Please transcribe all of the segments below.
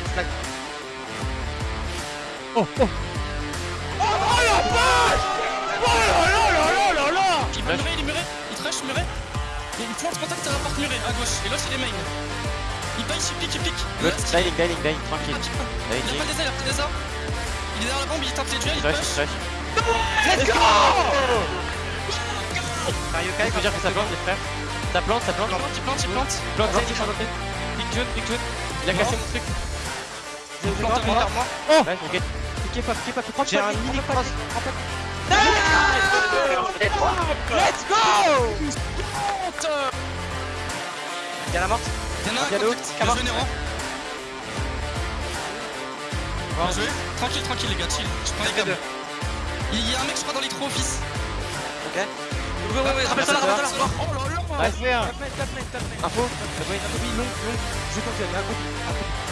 flag. Oh, oh Oh, la vache Oh là là là là là là Il est muré, il est muré, il trash muré. Et il plante contact à la porte murée à gauche. Et l'autre il est main. Il paye, il pique, il pique. Good, dining, dining, dining, tranquille. Il a pas des ailes, il a pris des ailes. Il est derrière la bombe, il tape les duels, il push. Let's go Marioka, il faut dire que ça plante, les frères. Ça plante, ça plante. Il plante, il plante, il plante. Big June, Big June. Il a cassé mon truc. Derrière moi. Ouais, ok. Pas, pas, prends J'ai un mini cross. Let's go Il y a la morte. Il y en a un. Bien joué, Nero. Bien joué. Tranquille, tranquille, les gars, chill. Je prends les gars. Il y a un mec, je crois, dans les trois office. Ok. Ouais, ouais, ouais, Rappelle-toi là, rappelle-toi là. Oh là là Nice. Info. Long, long. Je confirme, un.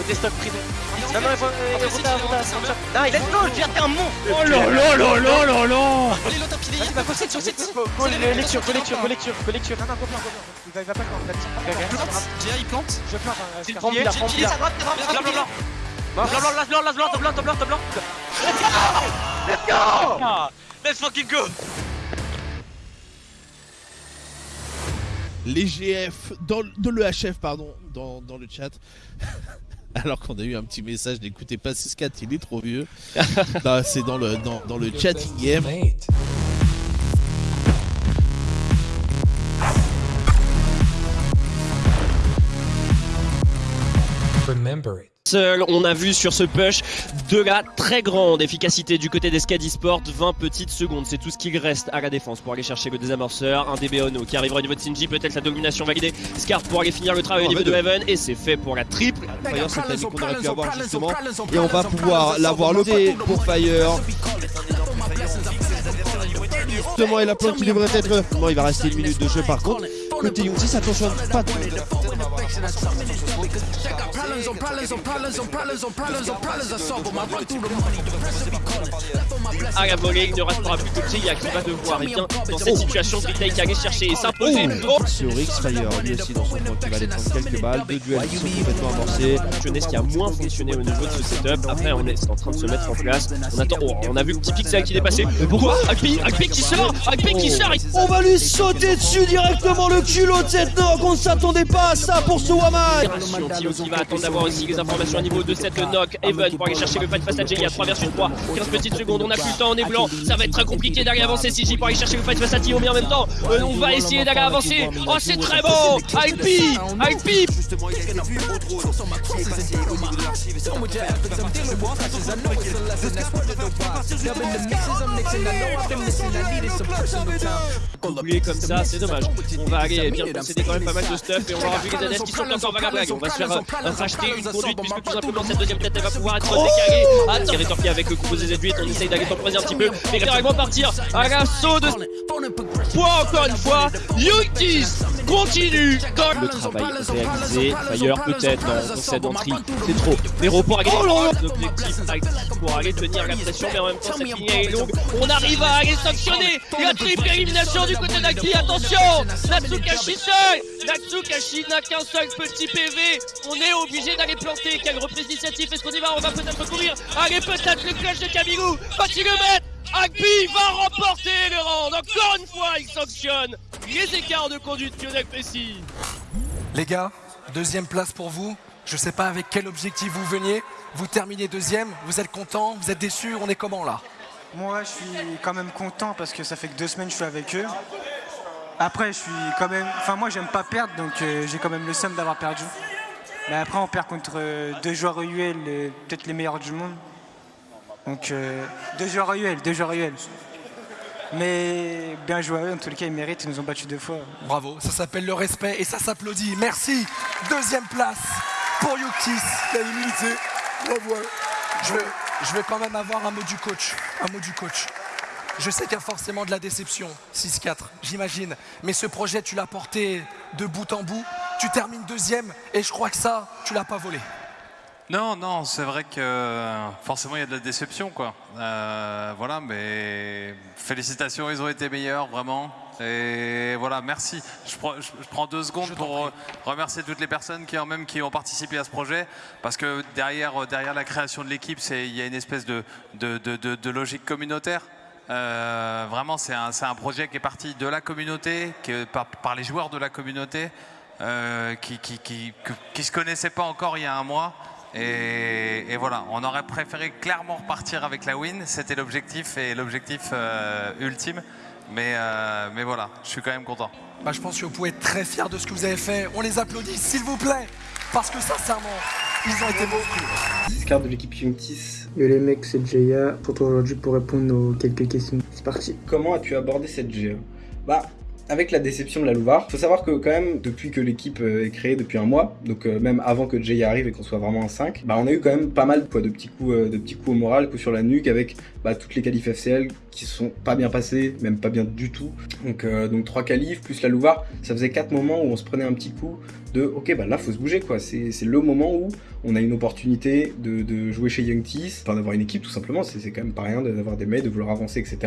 Côté stock prison. Non, non, il faut. Non, il. Let's go, un monstre. Oh là là. Allez, l'autre pied derrière. Vas-y, va sur Collecture, collecture, collecture, Il plante. Je plante. C'est le premier. Il est à droite, blanc, Let's go. Let's fucking go. les GF, dans, dans le HF, pardon, dans, dans le chat. alors qu'on a eu un petit message d'écouter pas 6-4 il est trop vieux. Non, c'est dans le dans, dans le chat IM Seul, on a vu sur ce push de la très grande efficacité du côté d'Escadi Sport, 20 petites secondes, c'est tout ce qu'il reste à la défense pour aller chercher le désamorceur, un DB Ono qui arrivera au niveau de Sinji, peut-être sa domination validée, Scar pour aller finir le travail au niveau de Heaven, et c'est fait pour la triple. C'est qu'on aurait pu avoir justement. Et on va pouvoir l'avoir loté pour Fire. Justement, et la plante qui devrait être. Non, il va rester une minute de jeu par contre. Côté Youngsis, attention, pas de. À la volée, il ne restera plus que Tia qui va devoir, et bien, dans cette situation, Green qui allait chercher et s'imposer. Sur X, Fire lui aussi dans son coin qui va aller prendre quelques balles. Deux duels qui sont complètement amorcés. Jeunesse qui a moins fonctionné au niveau de ce setup. Après, on est en train de se mettre en place. On attend. Oh, on a vu le petit pixel qui est passé. Pourquoi Agpi Agpi qui sort Agpi qui sort On va lui sauter dessus directement le culot de cette knock. On ne s'attendait pas à ça pour Opération Tio qui va attendre d'avoir aussi les informations au niveau de cette knock. Even pour aller chercher le fight face à Jay. Il y a 3 versus 3. 15 petites secondes. On a plus le temps. On est blanc. Ça va être très compliqué d'aller avancer. CJ pour aller chercher le fight face à Tio. Mais en même temps, euh, on va essayer d'aller avancer. Oh, c'est très bon Agpi Oublié comme ça, c'est dommage. On va aller bien posséder quand même pas mal de stuff et on aura vu les qui sont encore vagablagues. On va se faire racheter une conduite puisque tout simplement cette deuxième tête elle va pouvoir être décalée. Ah, tirer torpille avec le composé Z8, on essaye d'aller temporiser un petit peu. Mais directement partir à l'assaut de poids encore une fois. Yutis continue comme le travail réalisé. Fire peut-être dans cette entrée, c'est trop. Nero pour aller l'objectif pour aller tenir la pression, mais en même temps cette ligne est longue. On arrive à aller sanctionner la triple élimination du côté d'Aki. Attention, Natsukashi seul. Natsukashi n'a qu'un seul petit PV. On est obligé d'aller planter. Quelle reprise d'initiative Est-ce qu'on y va? On va peut-être courir. Allez, peut-être le clutch de Kamilou. Va-t-il le mettre? Agbi va remporter le round. Encore une fois, il sanctionne les écarts de conduite Lionel Messi. Les gars, deuxième place pour vous. Je sais pas avec quel objectif vous veniez. Vous terminez deuxième, vous êtes content, vous êtes déçu, on est comment là? Moi, je suis quand même content parce que ça fait que deux semaines que je suis avec eux. Après, je suis quand même. Enfin, moi, j'aime pas perdre, donc euh, j'ai quand même le seum d'avoir perdu. Mais après, on perd contre euh, deux joueurs UL, euh, peut-être les meilleurs du monde. Donc, euh, deux joueurs UL, deux joueurs UL. Mais bien joué en les cas, ils méritent, ils nous ont battus deux fois. Bravo, ça s'appelle le respect et ça s'applaudit. Merci. Deuxième place pour Yuktis, la humilité. Bravo. Je vais, je vais quand même avoir un mot du coach. Un mot du coach. Je sais qu'il y a forcément de la déception, 6-4, j'imagine. Mais ce projet, tu l'as porté de bout en bout. Tu termines deuxième et je crois que ça, tu l'as pas volé. Non, non, c'est vrai que forcément il y a de la déception, quoi. Euh, voilà, mais félicitations, ils ont été meilleurs, vraiment. Et voilà, merci. Je, prends- je- je prends deux secondes pour euh, remercier toutes les personnes qui, même, qui ont participé à ce projet, parce que derrière, euh, derrière la création de l'équipe, c'est- il y a une espèce de, de, de- de- de logique communautaire. Euh, vraiment, c'est un, c'est un projet qui est parti de la communauté, qui est par, par les joueurs de la communauté, euh, qui qui, qui, que- qui se connaissaient pas encore il y a un mois. Et, et voilà, on aurait préféré clairement repartir avec la win. C'était l'objectif et l'objectif euh, ultime. Mais, euh, mais voilà, je suis quand même content. Bah, je pense que vous pouvez être très fiers de ce que vous avez fait. On les applaudit, s'il vous plaît. Parce que sincèrement, ils ont été monstrueux. Scar de l'équipe Youngtis. Yo les mecs, c'est Jaya. Je retrouve aujourd'hui pour répondre aux quelques questions. C'est parti. Comment as-tu abordé cette GA Bah, avec la déception de la Louvar, faut savoir que quand même, depuis que l'équipe euh, est créée depuis un mois, donc euh, même avant que Jaya arrive et qu'on soit vraiment en 5, bah on a eu quand même pas mal de petits coups, euh, de petits coups au moral, coups sur la nuque avec bah, toutes les qualifs FCL qui sont pas bien passés, même pas bien du tout. Donc donc trois qualifs plus la Louvar, ça faisait quatre moments où on se prenait un petit coup de ok bah là faut se bouger quoi. C'est le moment où on a une opportunité de, de jouer chez Young Tees, enfin d'avoir une équipe tout simplement, c'est quand même pas rien d'avoir des mails, de vouloir avancer, etc.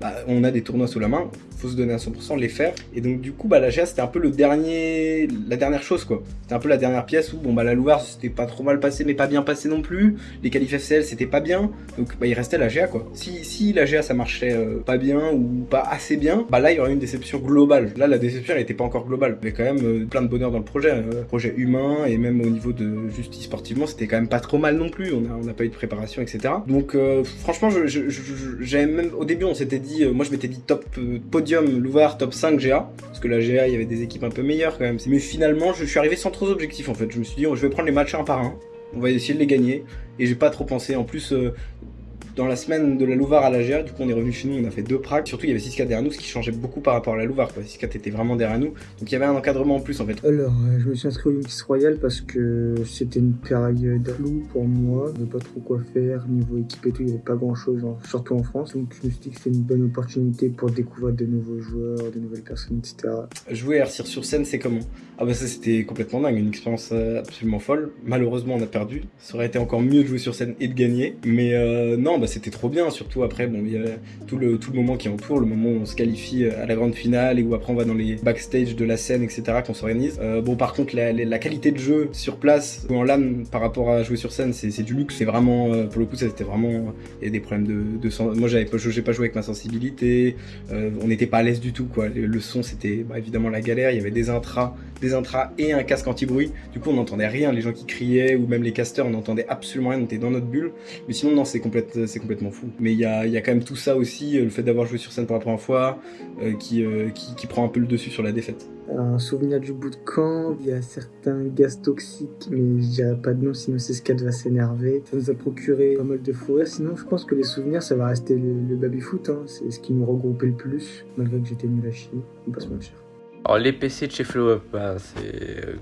Bah, on a des tournois sous la main, faut se donner à 100%, les faire. Et donc du coup, bah, la GA c'était un peu le dernier, la dernière chose quoi. C'était un peu la dernière pièce où bon bah la Louvre c'était pas trop mal passé, mais pas bien passé non plus. Les qualifs FCL c'était pas bien, donc bah il restait la GA quoi. Si, si la GA ça marchait euh, pas bien ou pas assez bien, bah là il y aurait une déception globale. Là la déception elle était pas encore globale, avait quand même euh, plein de bonheur dans le projet, euh, projet humain et même au niveau de justice sportivement c'était quand même pas trop mal non plus. On a, on a pas eu de préparation etc. Donc euh, franchement je, même au début on s'était dit, euh, moi je m'étais dit top podium Louvre top 5 GA parce que la GA il y avait des équipes un peu meilleures quand même. Mais finalement je suis arrivé sans trop d'objectifs en fait. Je me suis dit oh, je vais prendre les matchs un par un. On va essayer de les gagner et j'ai pas trop pensé. En plus, euh, dans la semaine de la Louvar à la GA, du coup on est revenu chez nous, on a fait deux pracs. Surtout il y avait 6 4 derrière nous, ce qui changeait beaucoup par rapport à la Louvar. 6 4 était vraiment derrière nous, donc il y avait un encadrement en plus en fait. Alors, euh, je me suis inscrit au Youngtis Royal parce que c'était une période floue pour moi. Je savais pas trop quoi faire. Niveau équipe et tout, il n'y avait pas grand chose, surtout en France. Donc, je me suis dit que c'était une bonne opportunité pour découvrir de nouveaux joueurs, de nouvelles personnes, etc. Jouer à Arcir sur scène, c'est comment? Ah bah ça c'était complètement dingue, une expérience euh, absolument folle. Malheureusement on a perdu. Ça aurait été encore mieux de jouer sur scène et de gagner. Mais euh, non, bah c'était trop bien. Surtout après, bon, il y a tout le, tout le moment qui entoure, le moment où on se qualifie à la grande finale et où après on va dans les backstage de la scène, etc. qu'on s'organise. Euh, bon par contre la, qualité de jeu sur place ou en LAN par rapport à jouer sur scène, c'est du luxe. C'est vraiment, euh, pour le coup, ça c'était vraiment, il y a des problèmes de, de Moi j'avais pas, pas joué avec ma sensibilité. Euh, on n'était pas à l'aise du tout quoi. Le, le son c'était bah, évidemment la galère. Il y avait des intras, des intras et un casque anti-bruit. Du coup on n'entendait rien. Les gens qui criaient ou même les casteurs on n'entendait absolument rien. On était dans notre bulle. Mais sinon non c'est c'est complètement fou. Mais il y a, quand même tout ça aussi, euh, le fait d'avoir joué sur scène pour la première fois, euh, qui, euh, qui prend un peu le dessus sur la défaite. Un souvenir du bout de camp, il y a certains gaz toxiques, mais je dirais pas de nom, sinon c'est ce va s'énerver. Ça nous a procuré pas mal de fou. Sinon, je pense que les souvenirs, ça va rester le, baby-foot. Hein. C'est ce qui nous regroupait le plus, malgré que j'étais nul à chier. On va pas. Alors les PC de chez Flow Up, bah, c'est euh,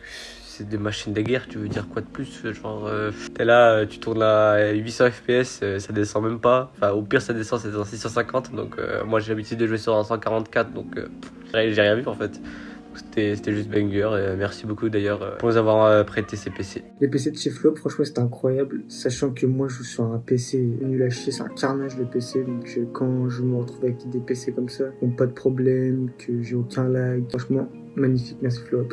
c'est des machines de guerre, tu veux dire quoi de plus Genre euh, t'es là, euh, tu tournes à 800 FPS, euh, ça descend même pas. Enfin au pire ça descend, c'est dans 650. Donc euh, moi j'ai l'habitude de jouer sur un 144, donc euh, j'ai rien vu en fait. C'était juste banger. Et merci beaucoup d'ailleurs euh, pour nous avoir euh, prêté ces PC. Les PC de chez Flop, franchement, c'était incroyable. Sachant que moi, je joue sur un PC nul à chier, c'est un carnage le PC. Donc, euh, quand je me retrouve avec des PC comme ça, qui n'ont pas de problème, que j'ai aucun lag, franchement, magnifique, merci Flop.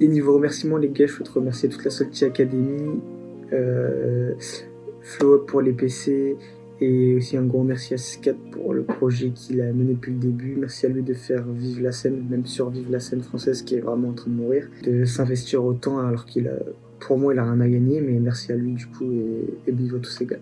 Et niveau remerciements, les gars, je veux te remercier toute la Salty Academy, euh, Flow Up pour les PC, et aussi un gros merci à Scat pour le projet qu'il a mené depuis le début. Merci à lui de faire vivre la scène, même survivre la scène française qui est vraiment en train de mourir, de s'investir autant alors qu'il a, pour moi, il a rien à gagner, mais merci à lui du coup et, et bisous à tous ces gars.